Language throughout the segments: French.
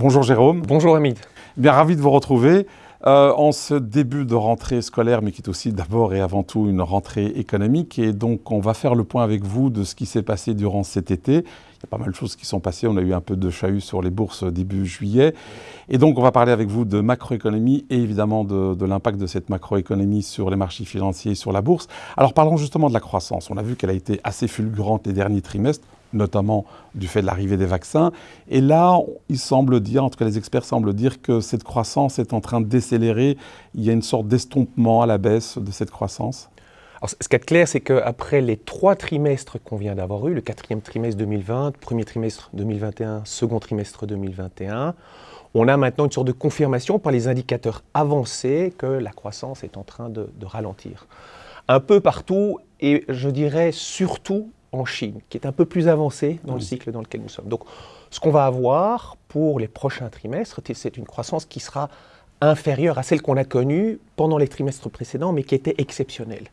Bonjour Jérôme. Bonjour Hamid. Bien ravi de vous retrouver. Euh, en ce début de rentrée scolaire, mais qui est aussi d'abord et avant tout une rentrée économique. Et donc, on va faire le point avec vous de ce qui s'est passé durant cet été. Il y a pas mal de choses qui sont passées. On a eu un peu de chahut sur les bourses début juillet. Et donc, on va parler avec vous de macroéconomie et évidemment de, de l'impact de cette macroéconomie sur les marchés financiers et sur la bourse. Alors, parlons justement de la croissance. On a vu qu'elle a été assez fulgurante les derniers trimestres notamment du fait de l'arrivée des vaccins. Et là, il semble dire, en tout cas les experts semblent dire que cette croissance est en train de décélérer. Il y a une sorte d'estompement à la baisse de cette croissance. Ce qui est clair, c'est qu'après les trois trimestres qu'on vient d'avoir eu, le quatrième trimestre 2020, premier trimestre 2021, second trimestre 2021, on a maintenant une sorte de confirmation par les indicateurs avancés que la croissance est en train de, de ralentir. Un peu partout, et je dirais surtout en Chine, qui est un peu plus avancé dans le cycle dans lequel nous sommes. Donc, ce qu'on va avoir pour les prochains trimestres, c'est une croissance qui sera inférieure à celle qu'on a connue pendant les trimestres précédents, mais qui était exceptionnelle.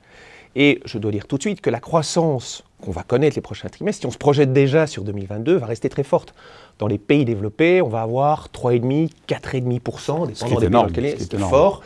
Et je dois dire tout de suite que la croissance qu'on va connaître les prochains trimestres, si on se projette déjà sur 2022, va rester très forte. Dans les pays développés, on va avoir 3,5, 4,5%, dépendant des pays dans lesquels c'est fort.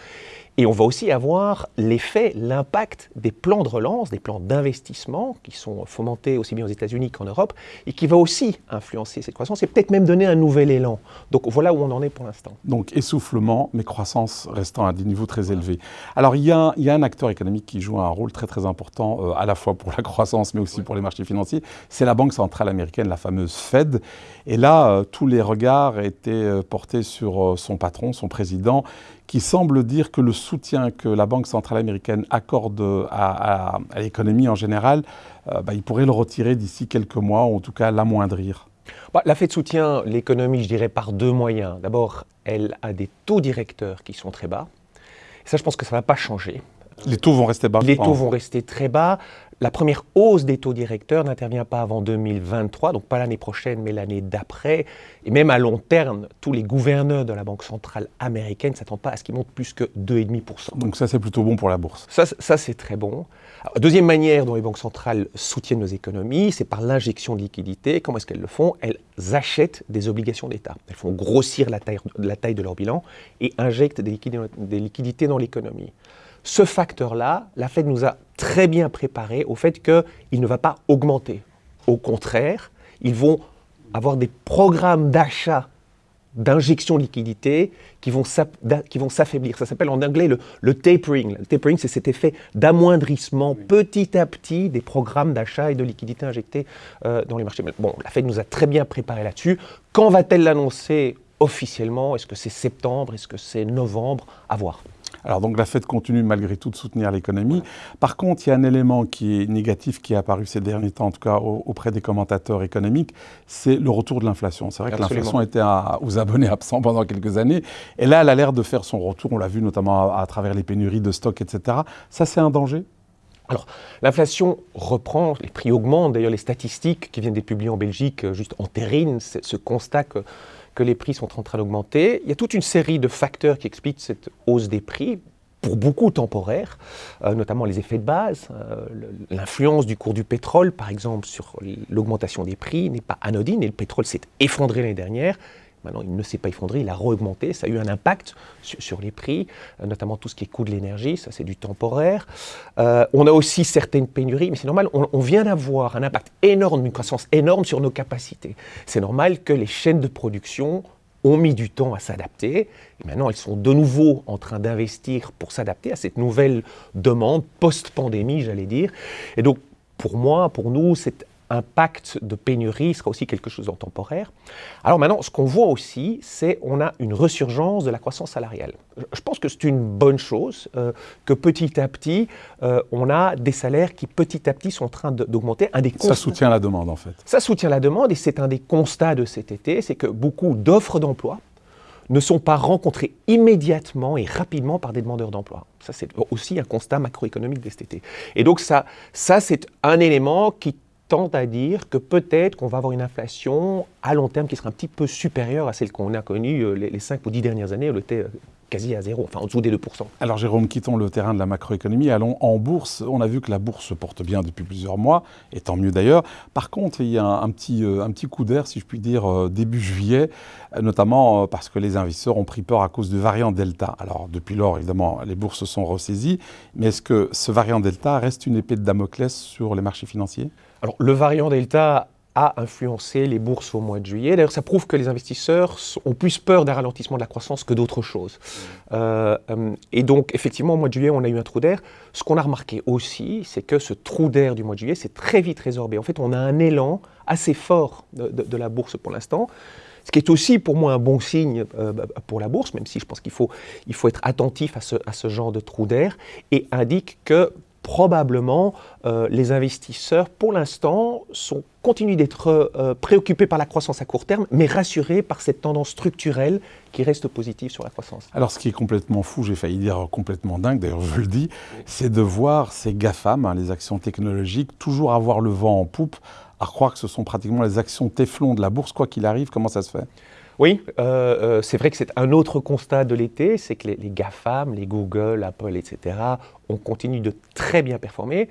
Et on va aussi avoir l'effet, l'impact des plans de relance, des plans d'investissement qui sont fomentés aussi bien aux États-Unis qu'en Europe et qui va aussi influencer cette croissance et peut-être même donner un nouvel élan. Donc voilà où on en est pour l'instant. Donc essoufflement, mais croissance restant à des niveaux très élevés. Alors il y, a, il y, a, un acteur économique qui joue un rôle très très important euh, à la fois pour la croissance mais aussi pour les marchés financiers, c'est la Banque centrale américaine, la fameuse Fed. Et là, euh, tous les regards étaient euh, portés sur son patron, son président, qui semble dire que le soutien que la Banque centrale américaine accorde à, l'économie en général, euh, bah, il pourrait le retirer d'ici quelques mois, ou en tout cas l'amoindrir. Bah, la Fed soutient l'économie, je dirais, par deux moyens. D'abord, elle a des taux directeurs qui sont très bas. Et ça, je pense que ça ne va pas changer. Les taux vont rester bas Les taux vont rester très bas. La première hausse des taux directeurs n'intervient pas avant 2023, donc pas l'année prochaine, mais l'année d'après. Et même à long terme, tous les gouverneurs de la Banque centrale américaine ne s'attendent pas à ce qu'ils montent plus que 2,5%. Donc ça, c'est plutôt bon pour la bourse. Ça, ça c'est très bon. deuxième manière dont les banques centrales soutiennent nos économies, c'est par l'injection de liquidités. Comment est-ce qu'elles le font? Elles achètent des obligations d'État. Elles font grossir la taille, la taille, de leur bilan et injectent des liquidités dans l'économie. Ce facteur-là, la Fed nous a très bien préparé au fait qu'il ne va pas augmenter. Au contraire, ils vont avoir des programmes d'achat d'injection de liquidité qui vont s'affaiblir. Ça s'appelle en anglais le, tapering. Le tapering, c'est cet effet d'amoindrissement petit à petit des programmes d'achat et de liquidité injectés euh, dans les marchés. Bon, la Fed nous a très bien préparé là-dessus. Quand va-t-elle l'annoncer officiellement? Est-ce que c'est septembre? Est-ce que c'est novembre? À voir. Alors donc la Fed continue malgré tout de soutenir l'économie. Par contre, il y a un élément qui est négatif qui est apparu ces derniers temps, en tout cas auprès des commentateurs économiques, c'est le retour de l'inflation. C'est vrai que l'inflation était aux abonnés absents pendant quelques années. Et là, elle a l'air de faire son retour. On l'a vu notamment à, travers les pénuries de stocks, etc. Ça, c'est un danger? Alors, l'inflation reprend, les prix augmentent. D'ailleurs, les statistiques qui viennent d'être publiées en Belgique euh, juste entérinent ce constat que que les prix sont en train d'augmenter. Il y a toute une série de facteurs qui expliquent cette hausse des prix, pour beaucoup temporaire, euh, notamment les effets de base. Euh, l'influence du cours du pétrole, par exemple, sur l'augmentation des prix n'est pas anodine, et le pétrole s'est effondré l'année dernière. Maintenant, il ne s'est pas effondré, il a re-augmenté. Ça a eu un impact sur, les prix, euh, notamment tout ce qui est coût de l'énergie, ça c'est du temporaire. Euh, on a aussi certaines pénuries, mais c'est normal, on, vient d'avoir un impact énorme, une croissance énorme sur nos capacités. C'est normal que les chaînes de production ont mis du temps à s'adapter. Et maintenant, elles sont de nouveau en train d'investir pour s'adapter à cette nouvelle demande post-pandémie, j'allais dire. Et donc, pour moi, pour nous, c'est impact de pénurie sera aussi quelque chose en temporaire. Alors maintenant, ce qu'on voit aussi, c'est on a une resurgence de la croissance salariale. Je pense que c'est une bonne chose euh, que petit à petit, euh, on a des salaires qui petit à petit sont en train d'augmenter. Ça soutient la demande en fait. Ça soutient la demande et c'est un des constats de cet été, c'est que beaucoup d'offres d'emploi ne sont pas rencontrées immédiatement et rapidement par des demandeurs d'emploi. Ça, c'est aussi un constat macroéconomique de cet été. Et donc ça, ça c'est un élément qui tente à dire que peut-être qu'on va avoir une inflation à long terme qui sera un petit peu supérieure à celle qu'on a connue euh, les, 5 ou 10 dernières années. Euh, quasi à zéro, enfin en dessous des 2%. Alors Jérôme, quittons le terrain de la macroéconomie, allons en bourse. On a vu que la bourse se porte bien depuis plusieurs mois, et tant mieux d'ailleurs. Par contre, il y a un, petit, euh, un petit coup d'air, si je puis dire, euh, début juillet, euh, notamment parce que les investisseurs ont pris peur à cause du variant Delta. Alors depuis lors, évidemment, les bourses se sont ressaisies, mais est-ce que ce variant Delta reste une épée de Damoclès sur les marchés financiers? Alors le variant Delta a influencé les bourses au mois de juillet. D'ailleurs, ça prouve que les investisseurs ont plus peur d'un ralentissement de la croissance que d'autres choses. Mmh. Euh, euh, et donc, effectivement, au mois de juillet, on a eu un trou d'air. Ce qu'on a remarqué aussi, c'est que ce trou d'air du mois de juillet s'est très vite résorbé. En fait, on a un élan assez fort de, la bourse pour l'instant. Ce qui est aussi pour moi un bon signe euh, pour la bourse, même si je pense qu'il faut, il faut être attentif à ce, à ce genre de trou d'air, et indique que probablement euh, les investisseurs, pour l'instant, continuent d'être euh, préoccupés par la croissance à court terme, mais rassurés par cette tendance structurelle qui reste positive sur la croissance. Alors ce qui est complètement fou, j'ai failli dire complètement dingue, d'ailleurs je le dis, c'est de voir ces GAFAM, hein, les actions technologiques, toujours avoir le vent en poupe, à croire que ce sont pratiquement les actions Teflon de la bourse, quoi qu'il arrive, comment ça se fait? Oui, euh, euh, c'est vrai que c'est un autre constat de l'été, c'est que les, GAFAM, les Google, Apple, etc., ont continué de très bien performer,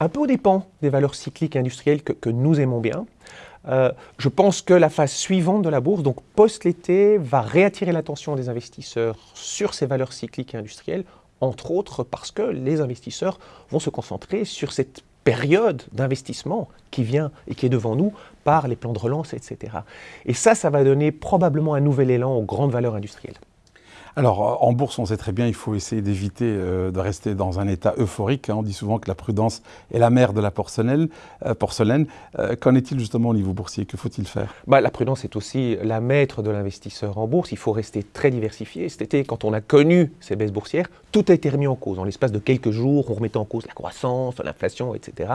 un peu au dépens des valeurs cycliques industrielles que, nous aimons bien. Euh, je pense que la phase suivante de la bourse, donc post-l'été, va réattirer l'attention des investisseurs sur ces valeurs cycliques industrielles, entre autres parce que les investisseurs vont se concentrer sur cette période d'investissement qui vient et qui est devant nous par les plans de relance, etc. Et ça, ça va donner probablement un nouvel élan aux grandes valeurs industrielles. Alors, en bourse, on sait très bien, il faut essayer d'éviter euh, de rester dans un état euphorique. Hein. On dit souvent que la prudence est la mère de la porcelaine. Euh, porcelaine. Euh, qu'en est-il justement au niveau boursier? Que faut-il faire? Bah, La prudence est aussi la maître de l'investisseur en bourse. Il faut rester très diversifié. Cet été, quand on a connu ces baisses boursières, tout a été remis en cause. En l'espace de quelques jours, on remettait en cause la croissance, l'inflation, etc.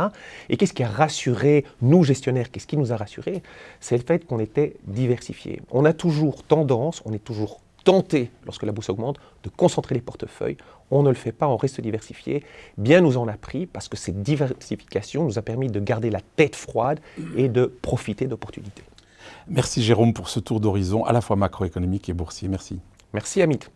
Et qu'est-ce qui a rassuré nous, gestionnaires? Qu'est-ce qui nous a rassurés C'est le fait qu'on était diversifié. On a toujours tendance, on est toujours tenter, lorsque la bourse augmente, de concentrer les portefeuilles. On ne le fait pas, on reste diversifié. Bien nous en a pris parce que cette diversification nous a permis de garder la tête froide et de profiter d'opportunités. Merci Jérôme pour ce tour d'horizon à la fois macroéconomique et boursier. Merci. Merci Amit.